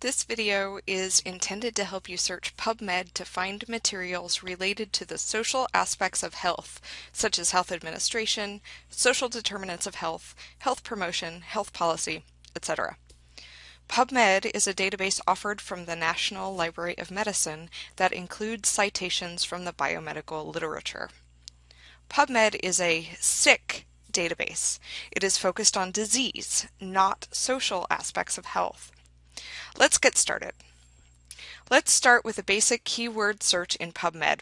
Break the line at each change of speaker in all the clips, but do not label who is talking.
This video is intended to help you search PubMed to find materials related to the social aspects of health, such as health administration, social determinants of health, health promotion, health policy, etc. PubMed is a database offered from the National Library of Medicine that includes citations from the biomedical literature. PubMed is a sick database. It is focused on disease, not social aspects of health. Let's get started. Let's start with a basic keyword search in PubMed.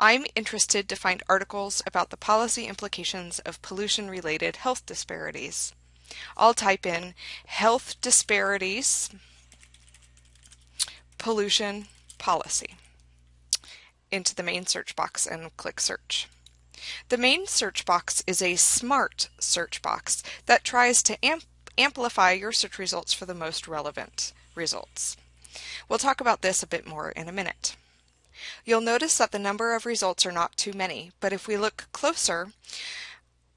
I'm interested to find articles about the policy implications of pollution-related health disparities. I'll type in health disparities, pollution policy into the main search box and click search. The main search box is a smart search box that tries to amp amplify your search results for the most relevant results. We'll talk about this a bit more in a minute. You'll notice that the number of results are not too many, but if we look closer,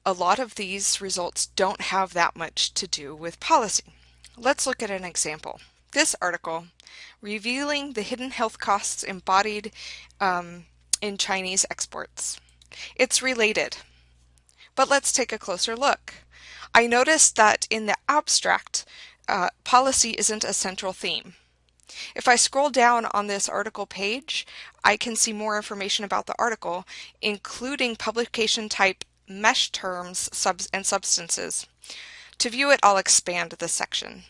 a lot of these results don't have that much to do with policy. Let's look at an example. This article, revealing the hidden health costs embodied um, in Chinese exports. It's related, but let's take a closer look. I noticed that in the abstract, uh, policy isn't a central theme. If I scroll down on this article page, I can see more information about the article, including publication type, mesh terms, subs and substances. To view it, I'll expand the section.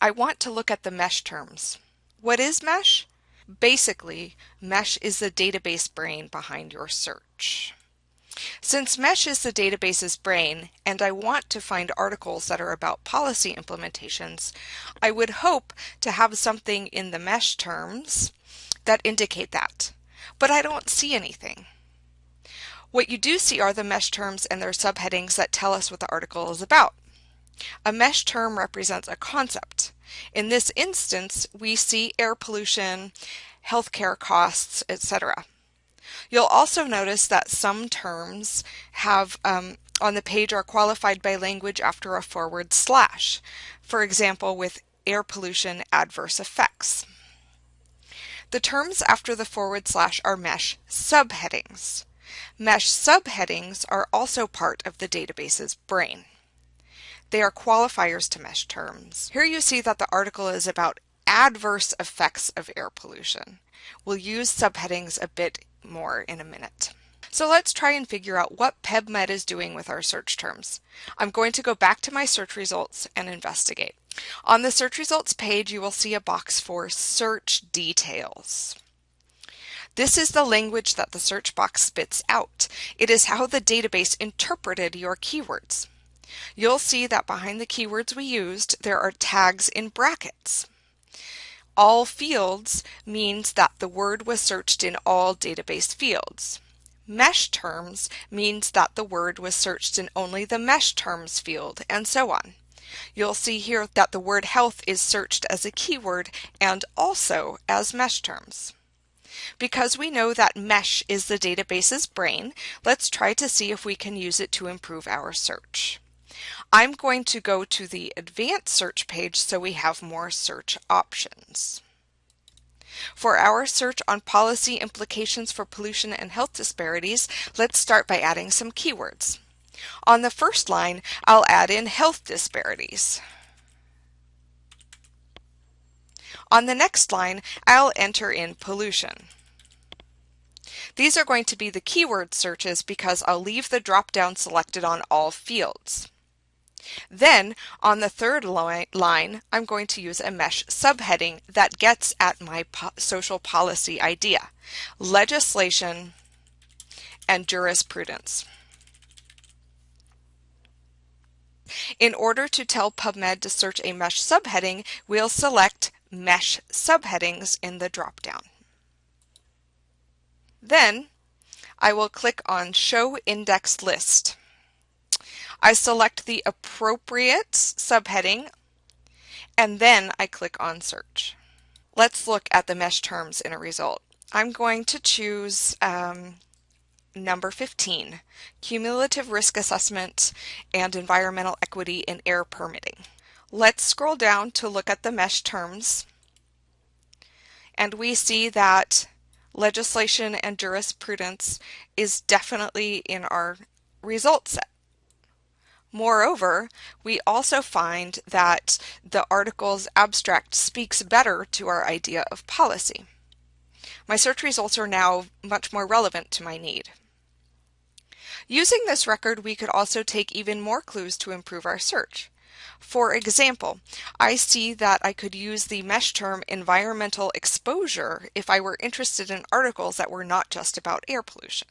I want to look at the mesh terms. What is mesh? Basically, mesh is the database brain behind your search. Since MESH is the database's brain, and I want to find articles that are about policy implementations, I would hope to have something in the MESH terms that indicate that, but I don't see anything. What you do see are the MESH terms and their subheadings that tell us what the article is about. A MESH term represents a concept. In this instance, we see air pollution, healthcare costs, etc. You'll also notice that some terms have um, on the page are qualified by language after a forward slash. For example, with air pollution adverse effects. The terms after the forward slash are mesh subheadings. Mesh subheadings are also part of the database's brain. They are qualifiers to mesh terms. Here you see that the article is about adverse effects of air pollution. We'll use subheadings a bit more in a minute. So let's try and figure out what PubMed is doing with our search terms. I'm going to go back to my search results and investigate. On the search results page, you will see a box for search details. This is the language that the search box spits out. It is how the database interpreted your keywords. You'll see that behind the keywords we used, there are tags in brackets all fields means that the word was searched in all database fields. Mesh terms means that the word was searched in only the mesh terms field, and so on. You'll see here that the word health is searched as a keyword and also as mesh terms. Because we know that mesh is the database's brain, let's try to see if we can use it to improve our search. I'm going to go to the advanced search page so we have more search options. For our search on policy implications for pollution and health disparities, let's start by adding some keywords. On the first line, I'll add in health disparities. On the next line, I'll enter in pollution. These are going to be the keyword searches because I'll leave the drop-down selected on all fields. Then on the third line, I'm going to use a mesh subheading that gets at my po social policy idea, legislation and jurisprudence. In order to tell PubMed to search a mesh subheading, we'll select Mesh Subheadings in the dropdown. Then I will click on Show Index List. I select the appropriate subheading and then I click on search. Let's look at the mesh terms in a result. I'm going to choose um, number 15, Cumulative Risk Assessment and Environmental Equity in Air Permitting. Let's scroll down to look at the MeSH terms. And we see that legislation and jurisprudence is definitely in our result set. Moreover, we also find that the article's abstract speaks better to our idea of policy. My search results are now much more relevant to my need. Using this record, we could also take even more clues to improve our search. For example, I see that I could use the MeSH term environmental exposure if I were interested in articles that were not just about air pollution.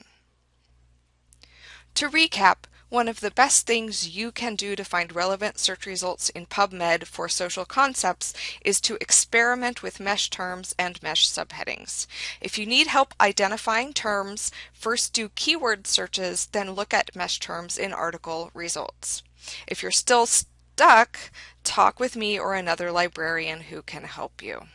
To recap, one of the best things you can do to find relevant search results in PubMed for social concepts is to experiment with MeSH terms and MeSH subheadings. If you need help identifying terms, first do keyword searches, then look at MeSH terms in article results. If you're still stuck, talk with me or another librarian who can help you.